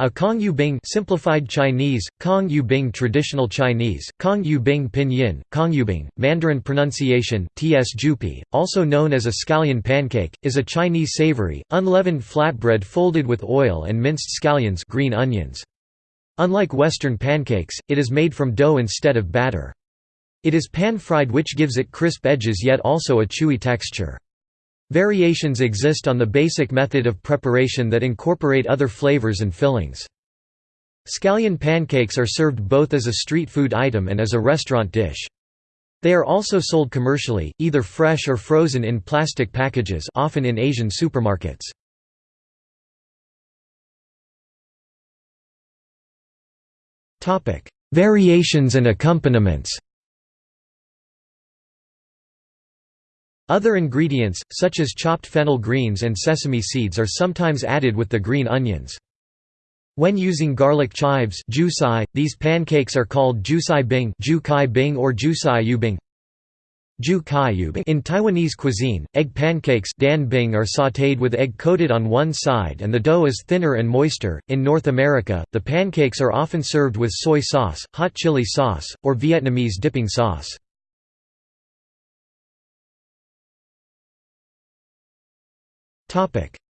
A Kong Yu Bing simplified Chinese, Kong Yu Bing traditional Chinese, Kong Yu Bing pinyin, Kong Yu Bing, Mandarin pronunciation, Ts Jupi, also known as a scallion pancake, is a Chinese savory, unleavened flatbread folded with oil and minced scallions green onions. Unlike Western pancakes, it is made from dough instead of batter. It is pan-fried which gives it crisp edges yet also a chewy texture. Variations exist on the basic method of preparation that incorporate other flavors and fillings. Scallion pancakes are served both as a street food item and as a restaurant dish. They are also sold commercially, either fresh or frozen in plastic packages often in Asian supermarkets. Variations and accompaniments Other ingredients, such as chopped fennel greens and sesame seeds are sometimes added with the green onions. When using garlic chives these pancakes are called jusai bing bing or jusai yubing. In Taiwanese cuisine, egg pancakes dan bing are sautéed with egg coated on one side and the dough is thinner and moister. In North America, the pancakes are often served with soy sauce, hot chili sauce, or Vietnamese dipping sauce.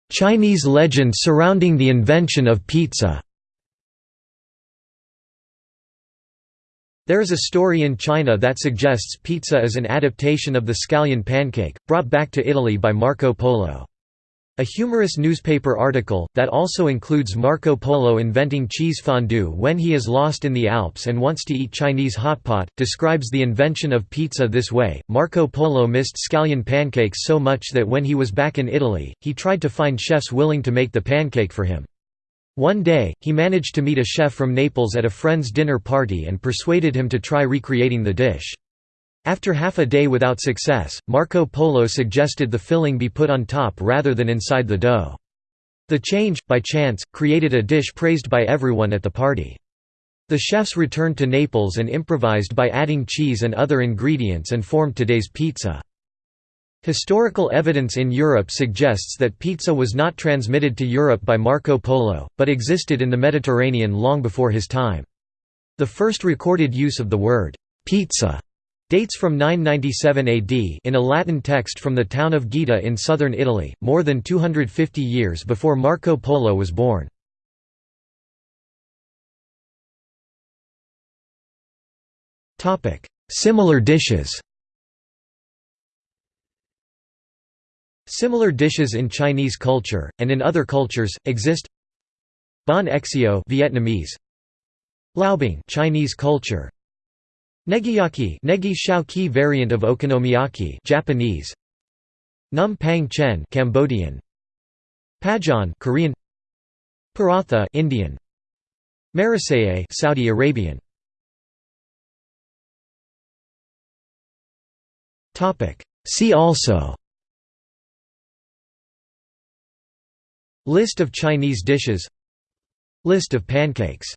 Chinese legend surrounding the invention of pizza There is a story in China that suggests pizza is an adaptation of the scallion pancake, brought back to Italy by Marco Polo. A humorous newspaper article, that also includes Marco Polo inventing cheese fondue when he is lost in the Alps and wants to eat Chinese hot pot, describes the invention of pizza this way. Marco Polo missed scallion pancakes so much that when he was back in Italy, he tried to find chefs willing to make the pancake for him. One day, he managed to meet a chef from Naples at a friend's dinner party and persuaded him to try recreating the dish. After half a day without success, Marco Polo suggested the filling be put on top rather than inside the dough. The change, by chance, created a dish praised by everyone at the party. The chefs returned to Naples and improvised by adding cheese and other ingredients and formed today's pizza. Historical evidence in Europe suggests that pizza was not transmitted to Europe by Marco Polo, but existed in the Mediterranean long before his time. The first recorded use of the word, pizza Dates from 997 AD in a Latin text from the town of Gaeta in southern Italy, more than 250 years before Marco Polo was born. Similar dishes Similar dishes in Chinese culture, and in other cultures, exist Banh xeo Vietnamese Laobing Chinese culture Negiyaki negi ki variant of okonomiyaki Japanese. Num pang chen Cambodian. Pajeon Korean. Paratha Indian. Maraseye Saudi Arabian. Topic. See also. List of Chinese dishes. List of pancakes